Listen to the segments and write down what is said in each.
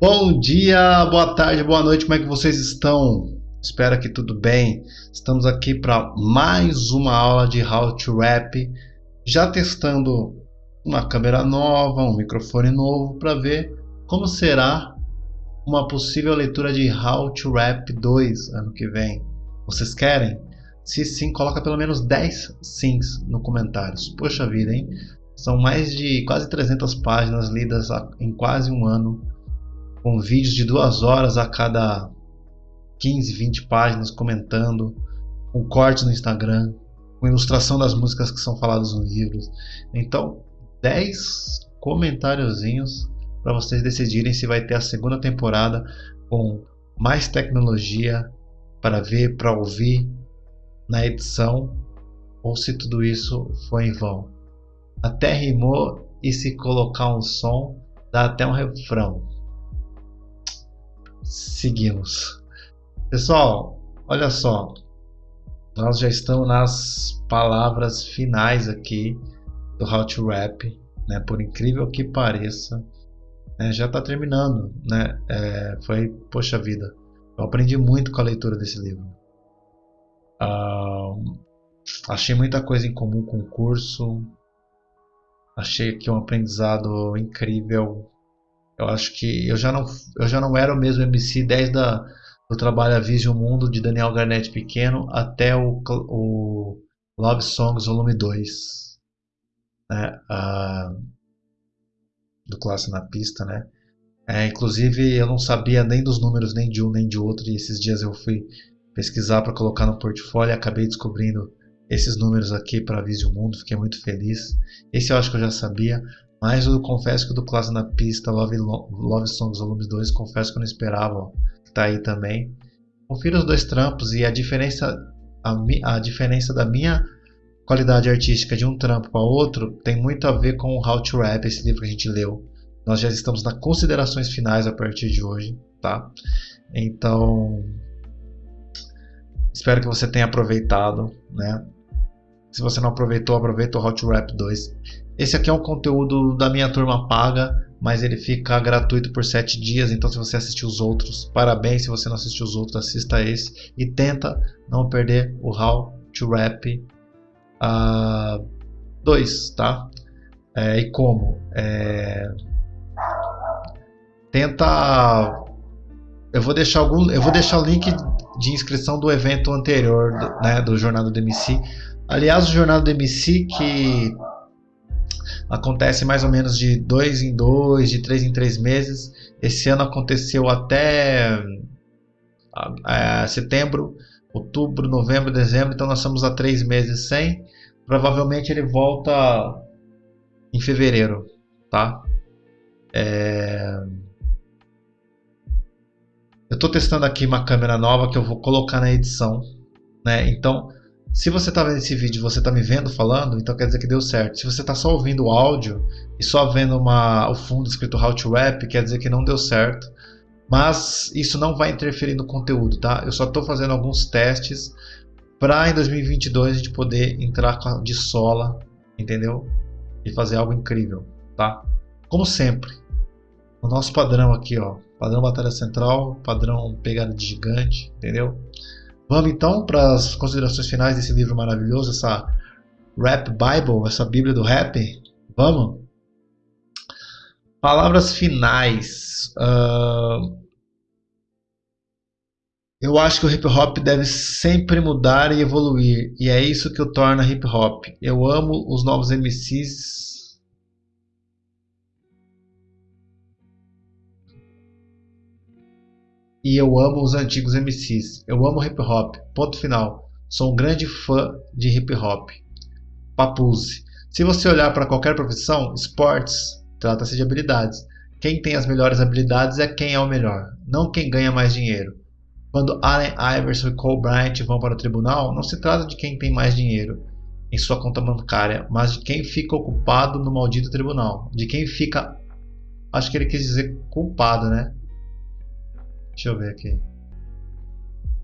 Bom dia, boa tarde, boa noite, como é que vocês estão? Espero que tudo bem. Estamos aqui para mais uma aula de How to Rap, já testando uma câmera nova, um microfone novo para ver como será uma possível leitura de How to Rap 2 ano que vem. Vocês querem? Se sim, coloca pelo menos 10 sims no comentários. Poxa vida, hein? São mais de quase 300 páginas lidas em quase um ano com vídeos de duas horas a cada 15, 20 páginas comentando, com corte no Instagram, com ilustração das músicas que são faladas nos livros. Então, 10 comentáriozinhos para vocês decidirem se vai ter a segunda temporada com mais tecnologia para ver, para ouvir na edição ou se tudo isso foi em vão. Até rimou e se colocar um som dá até um refrão seguimos. Pessoal, olha só, nós já estamos nas palavras finais aqui do How to Rap, né? Por incrível que pareça, né? já está terminando, né? É, foi, poxa vida, eu aprendi muito com a leitura desse livro. Uh, achei muita coisa em comum com o curso, achei aqui um aprendizado incrível eu acho que eu já não, eu já não era o mesmo MC desde a, do trabalho Avise o Mundo de Daniel Garnett Pequeno até o, o Love Songs Volume 2. Né? do Classe na Pista, né? É, inclusive eu não sabia nem dos números nem de um nem de outro e esses dias eu fui pesquisar para colocar no portfólio e acabei descobrindo esses números aqui para Avise Mundo, fiquei muito feliz. Esse eu acho que eu já sabia, mas eu confesso que o do Classe na Pista, Love, Love Songs Volume 2, confesso que eu não esperava, ó, que tá aí também. Confira os dois trampos e a diferença, a, a diferença da minha qualidade artística de um trampo para outro tem muito a ver com o How to Rap, esse livro que a gente leu. Nós já estamos nas considerações finais a partir de hoje, tá? Então, espero que você tenha aproveitado, né? Se você não aproveitou, aproveita o How to Rap 2. Esse aqui é um conteúdo da minha turma paga, mas ele fica gratuito por 7 dias. Então, se você assistiu os outros, parabéns. Se você não assistiu os outros, assista esse e tenta não perder o How to Rap 2, uh, tá? É, e como? É... Tenta. Eu vou deixar algum. Eu vou deixar o link de inscrição do evento anterior, né, do Jornada do MC. Aliás, o Jornada do MC que acontece mais ou menos de dois em dois, de três em três meses. Esse ano aconteceu até é, setembro, outubro, novembro, dezembro, então nós estamos há três meses sem. Provavelmente ele volta em fevereiro, tá? É... Eu estou testando aqui uma câmera nova que eu vou colocar na edição, né? Então se você está vendo esse vídeo você está me vendo falando, então quer dizer que deu certo. Se você está só ouvindo o áudio e só vendo uma, o fundo escrito How to Rap, quer dizer que não deu certo. Mas isso não vai interferir no conteúdo, tá? Eu só estou fazendo alguns testes para em 2022 a gente poder entrar de sola, entendeu? E fazer algo incrível, tá? Como sempre, o nosso padrão aqui, ó, padrão batalha central, padrão pegada de gigante, entendeu? Vamos então para as considerações finais desse livro maravilhoso, essa Rap Bible, essa Bíblia do Rap. Vamos? Palavras finais. Uh, eu acho que o hip hop deve sempre mudar e evoluir, e é isso que o torna hip hop. Eu amo os novos MCs e eu amo os antigos MCs. Eu amo hip hop. Ponto final. Sou um grande fã de hip hop. Papuse. Se você olhar para qualquer profissão, esportes, trata-se de habilidades. Quem tem as melhores habilidades é quem é o melhor, não quem ganha mais dinheiro. Quando Allen Iverson e Cole Bryant vão para o tribunal, não se trata de quem tem mais dinheiro em sua conta bancária, mas de quem fica ocupado no maldito tribunal. De quem fica. Acho que ele quis dizer culpado, né? Deixa eu ver aqui.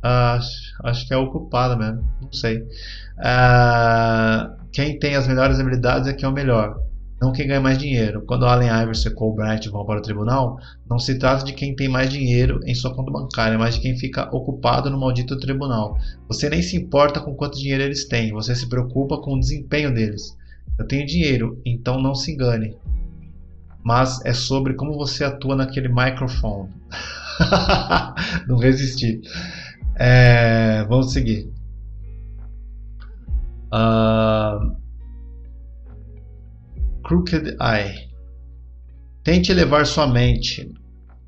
acho, acho que é ocupada mesmo. Não sei. Uh, quem tem as melhores habilidades é quem é o melhor. não quem ganha mais dinheiro. Quando Allen Iverson e Cole Bryant vão para o tribunal, não se trata de quem tem mais dinheiro em sua conta bancária, mas de quem fica ocupado no maldito tribunal. Você nem se importa com quanto dinheiro eles têm, você se preocupa com o desempenho deles. Eu tenho dinheiro, então não se engane. Mas é sobre como você atua naquele microfone. não resisti. É, vamos seguir. Uh, Crooked Eye. Tente elevar sua mente,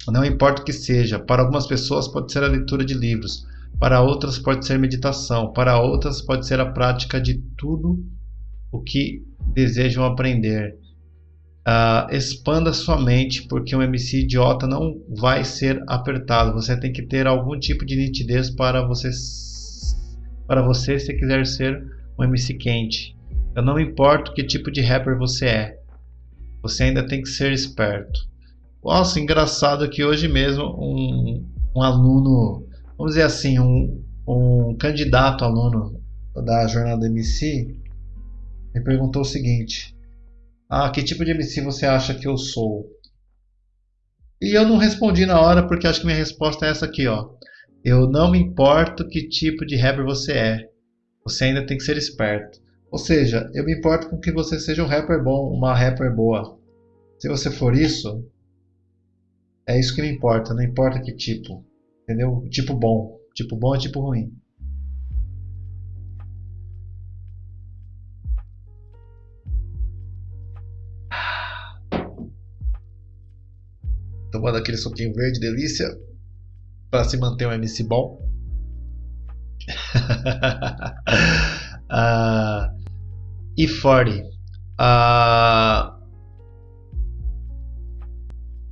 não importa o que seja. Para algumas pessoas pode ser a leitura de livros, para outras pode ser meditação, para outras pode ser a prática de tudo o que desejam aprender. Uh, expanda sua mente, porque um MC idiota não vai ser apertado. Você tem que ter algum tipo de nitidez para você, para você se quiser ser um MC quente. Eu não importo que tipo de rapper você é. Você ainda tem que ser esperto. Nossa, engraçado que hoje mesmo um, um aluno, vamos dizer assim, um, um candidato aluno da jornada MC me perguntou o seguinte: Ah, que tipo de MC você acha que eu sou? E eu não respondi na hora porque acho que minha resposta é essa aqui, ó. Eu não me importo que tipo de rapper você é. Você ainda tem que ser esperto. Ou seja, eu me importo com que você seja um rapper bom, uma rapper boa. Se você for isso, é isso que me importa, não importa que tipo. Entendeu? Tipo bom. Tipo bom é tipo ruim. Tomando aquele suquinho verde, delícia. Para se manter um MC bom. uh, e 40. Uh,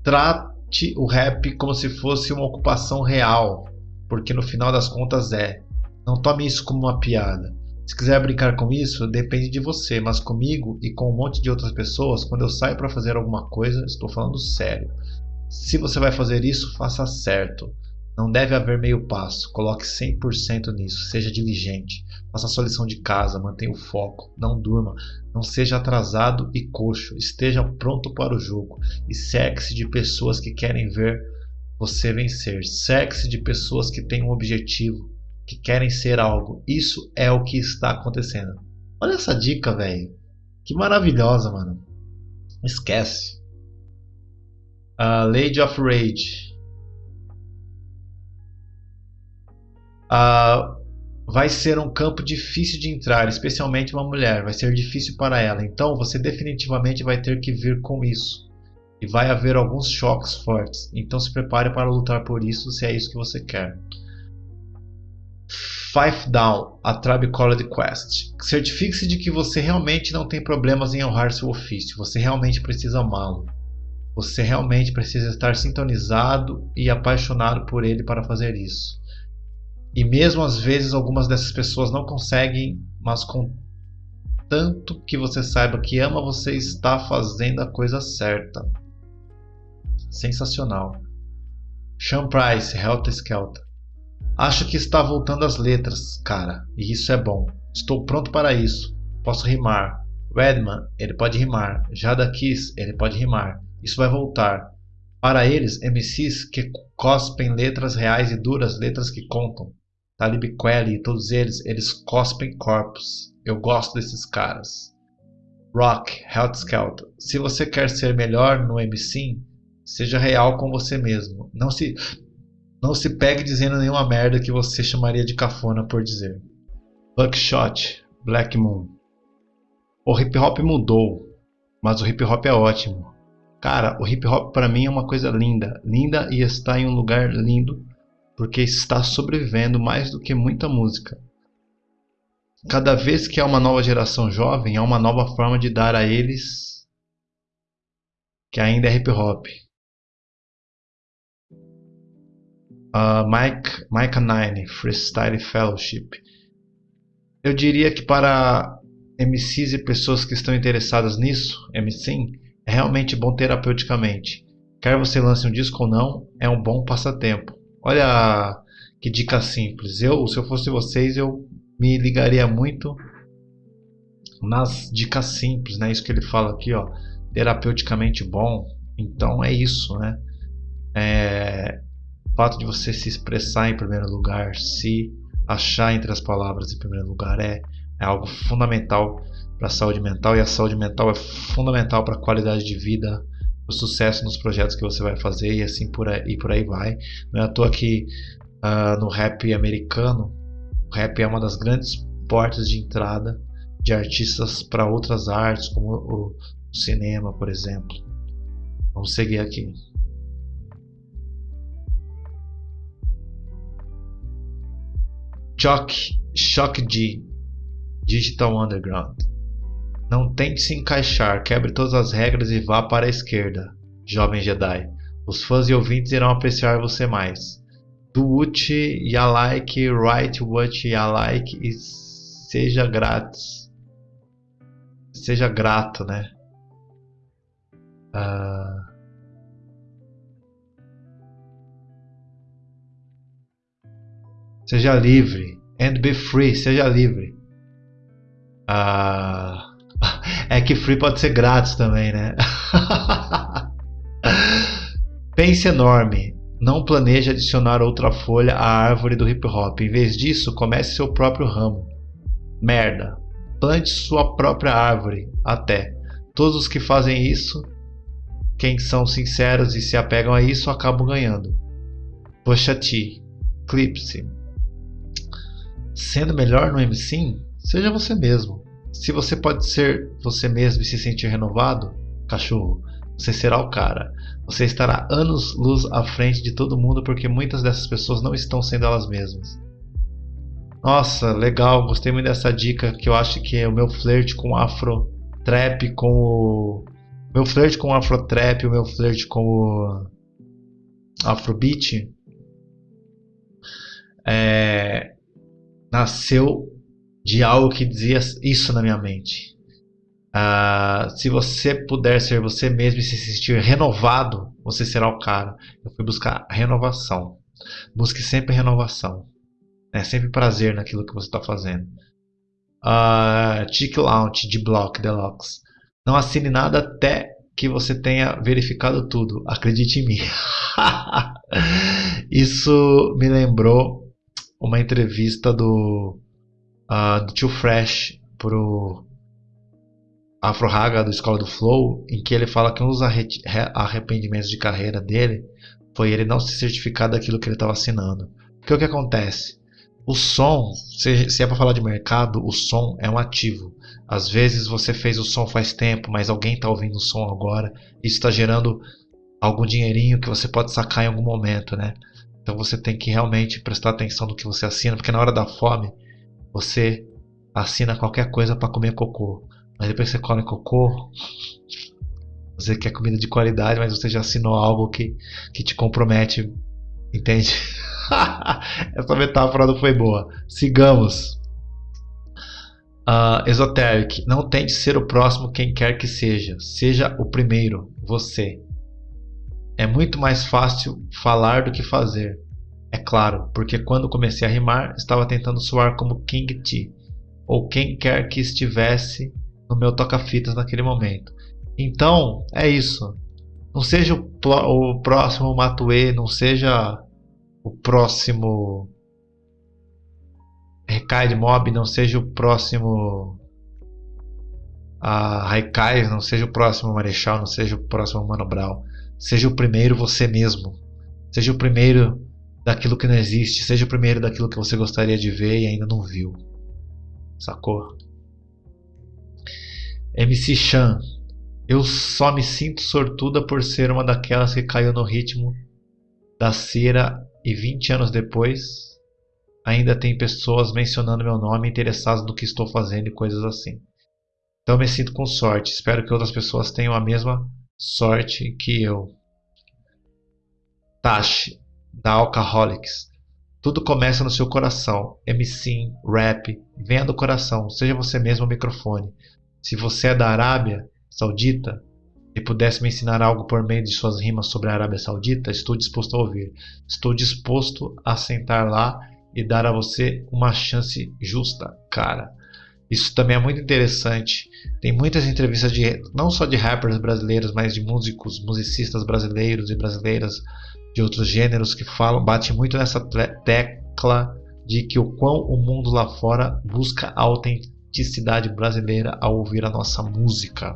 trate o rap como se fosse uma ocupação real, porque no final das contas é. Não tome isso como uma piada. Se quiser brincar com isso, depende de você, mas comigo e com um monte de outras pessoas, quando eu saio para fazer alguma coisa, estou falando sério. Se você vai fazer isso, faça certo. Não deve haver meio passo. Coloque 100% nisso. Seja diligente. Faça a sua lição de casa. Mantenha o foco. Não durma. Não seja atrasado e coxo. Esteja pronto para o jogo. E cerque-se de pessoas que querem ver você vencer. Cerque-se de pessoas que têm um objetivo. Que querem ser algo. Isso é o que está acontecendo. Olha essa dica, velho. Que maravilhosa, mano. Esquece. Uh, Lady of Rage. uh, vai ser um campo difícil de entrar, especialmente uma mulher. Vai ser difícil para ela. Então você definitivamente vai ter que vir com isso. E vai haver alguns choques fortes. Então se prepare para lutar por isso se é isso que você quer. Five Down, a Tribe Quest. Certifique-se de que você realmente não tem problemas em honrar seu ofício. Você realmente precisa amá-lo. Você realmente precisa estar sintonizado e apaixonado por ele para fazer isso. E mesmo às vezes algumas dessas pessoas não conseguem, mas com tanto que você saiba que ama, você está fazendo a coisa certa. Sensacional. Sean Price, Helter Skelter. Acho que está voltando às letras, cara, e isso é bom. Estou pronto para isso. Posso rimar. Redman, ele pode rimar. Jada Kiss, ele pode rimar. Isso vai voltar. Para eles, MCs que cospem letras reais e duras, letras que contam. Talib Kweli, todos eles, eles cospem corpos. Eu gosto desses caras. Rock, Health Skelter. Se você quer ser melhor no MC, seja real com você mesmo. Não se não se pegue dizendo nenhuma merda que você chamaria de cafona por dizer. Buckshot, Black Moon. O hip hop mudou, mas o hip hop é ótimo. Cara, o hip hop para mim é uma coisa linda, linda e está em um lugar lindo porque está sobrevivendo mais do que muita música. Cada vez que há uma nova geração jovem, há uma nova forma de dar a eles que ainda é hip hop. Uh, Mike, Mike Nine, Freestyle Fellowship. Eu diria que para MCs e pessoas que estão interessadas nisso, MC, é realmente bom terapeuticamente. Quer você lance um disco ou não, é um bom passatempo. Olha que dica simples. Eu, se eu fosse vocês, eu me ligaria muito nas dicas simples, né? Isso que ele fala aqui, ó, terapeuticamente bom. Então é isso, né? É, o fato de você se expressar em primeiro lugar, se achar entre as palavras em primeiro lugar é, é algo fundamental para a saúde mental e a saúde mental é fundamental para a qualidade de vida, o sucesso nos projetos que você vai fazer e assim por aí, e por aí vai. Não é à toa que uh, no rap americano, o rap é uma das grandes portas de entrada de artistas para outras artes, como o, o cinema, por exemplo. Vamos seguir aqui. Choque, Shock G, Digital Underground. Não tente se encaixar, quebre todas as regras e vá para a esquerda, jovem Jedi. Os fãs e ouvintes irão apreciar você mais. Do what you like, write what you like e seja grátis. Seja grato, né? Uh... Seja livre. And be free. Seja livre. Uh... É que free pode ser grátis também, né? Pense enorme. Não planeje adicionar outra folha à árvore do hip hop. Em vez disso, comece seu próprio ramo. Merda. Plante sua própria árvore. Até. Todos os que fazem isso, quem são sinceros e se apegam a isso, acabam ganhando. Poxa T. Clipse. Sendo melhor no MC, seja você mesmo. Se você pode ser você mesmo e se sentir renovado, cachorro, você será o cara. Você estará anos luz à frente de todo mundo porque muitas dessas pessoas não estão sendo elas mesmas. Nossa, legal, gostei muito dessa dica que eu acho que é o meu flerte com afro trap, com o meu flerte com afro trap, o meu flerte com o afrobeat é, nasceu de algo que dizia isso na minha mente. Uh, se você puder ser você mesmo e se sentir renovado, você será o cara. Eu fui buscar renovação. Busque sempre renovação. É sempre prazer naquilo que você está fazendo. Uh, Tick Launch de Block Deluxe. Não assine nada até que você tenha verificado tudo. Acredite em mim. Isso me lembrou uma entrevista do uh, do Tio Fresh pro Afro Haga do Escola do Flow, em que ele fala que um dos arrependimentos de carreira dele foi ele não se certificar daquilo que ele estava assinando. Porque o que acontece? O som, se é para falar de mercado, o som é um ativo. Às vezes você fez o som faz tempo, mas alguém está ouvindo o som agora. Isso está gerando algum dinheirinho que você pode sacar em algum momento, né? Então você tem que realmente prestar atenção no que você assina, porque na hora da fome você assina qualquer coisa para comer cocô. Mas depois você come cocô, você quer comida de qualidade, mas você já assinou algo que, que te compromete. Entende? Essa metáfora não foi boa. Sigamos. Uh, esoteric. Não tente ser o próximo quem quer que seja. Seja o primeiro, você. É muito mais fácil falar do que fazer. É claro, porque quando comecei a rimar, estava tentando soar como King T, ou quem quer que estivesse no meu toca-fitas naquele momento. Então, é isso. Não seja o, o próximo Matue, não seja o próximo Recai de Mob, não seja o próximo a Haikai, não seja o próximo Marechal, não seja o próximo Mano Brown. Seja o primeiro você mesmo. Seja o primeiro daquilo que não existe, seja o primeiro daquilo que você gostaria de ver e ainda não viu. Sacou? MC Chan. Eu só me sinto sortuda por ser uma daquelas que caiu no ritmo da cera e 20 anos depois ainda tem pessoas mencionando meu nome interessadas no que estou fazendo e coisas assim. Então me sinto com sorte. Espero que outras pessoas tenham a mesma sorte que eu. Tashi da Alcoholics. Tudo começa no seu coração. MC, rap, venha do coração. Seja você mesmo o microfone. Se você é da Arábia Saudita e pudesse me ensinar algo por meio de suas rimas sobre a Arábia Saudita, estou disposto a ouvir. Estou disposto a sentar lá e dar a você uma chance justa, cara. Isso também é muito interessante. Tem muitas entrevistas de não só de rappers brasileiros, mas de músicos, musicistas brasileiros e brasileiras de outros gêneros que falam, bate muito nessa tecla de que o quão o mundo lá fora busca a autenticidade brasileira ao ouvir a nossa música.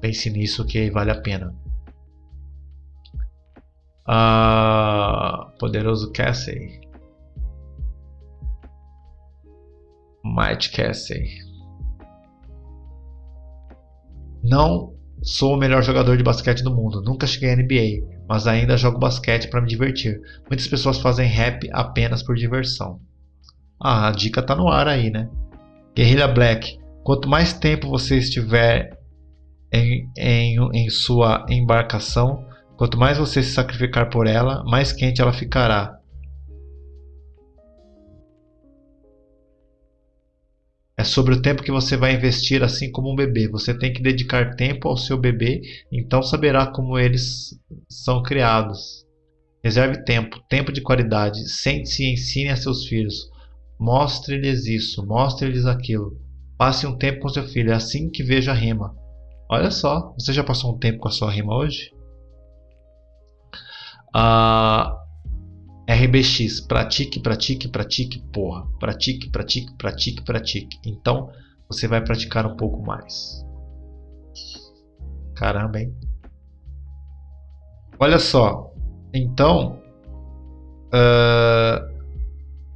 Pense nisso que vale a pena. Uh, poderoso Cassie. Mike Cassie. Não sou o melhor jogador de basquete do mundo, nunca cheguei à NBA, mas ainda jogo basquete para me divertir. Muitas pessoas fazem rap apenas por diversão. Ah, a dica tá no ar aí, né? Guerrilla Black. Quanto mais tempo você estiver em, em, em sua embarcação, quanto mais você se sacrificar por ela, mais quente ela ficará. É sobre o tempo que você vai investir, assim como um bebê. Você tem que dedicar tempo ao seu bebê, então saberá como eles são criados. Reserve tempo, tempo de qualidade. Sente-se e ensine a seus filhos. Mostre-lhes isso, mostre-lhes aquilo. Passe um tempo com seu filho, é assim que veja a rima. Olha só, você já passou um tempo com a sua rima hoje? Ah, RBX, pratique, pratique, pratique, porra. Pratique, pratique, pratique, pratique. Então você vai praticar um pouco mais. Caramba, hein? Olha só. Então, uh,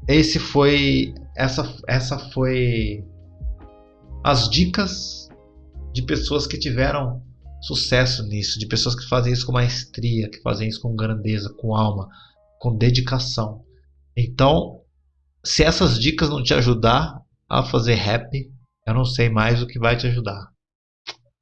esse foi, essa, essa foi as dicas de pessoas que tiveram sucesso nisso, de pessoas que fazem isso com maestria, que fazem isso com grandeza, com alma com dedicação. Então, se essas dicas não te ajudar a fazer rap, eu não sei mais o que vai te ajudar.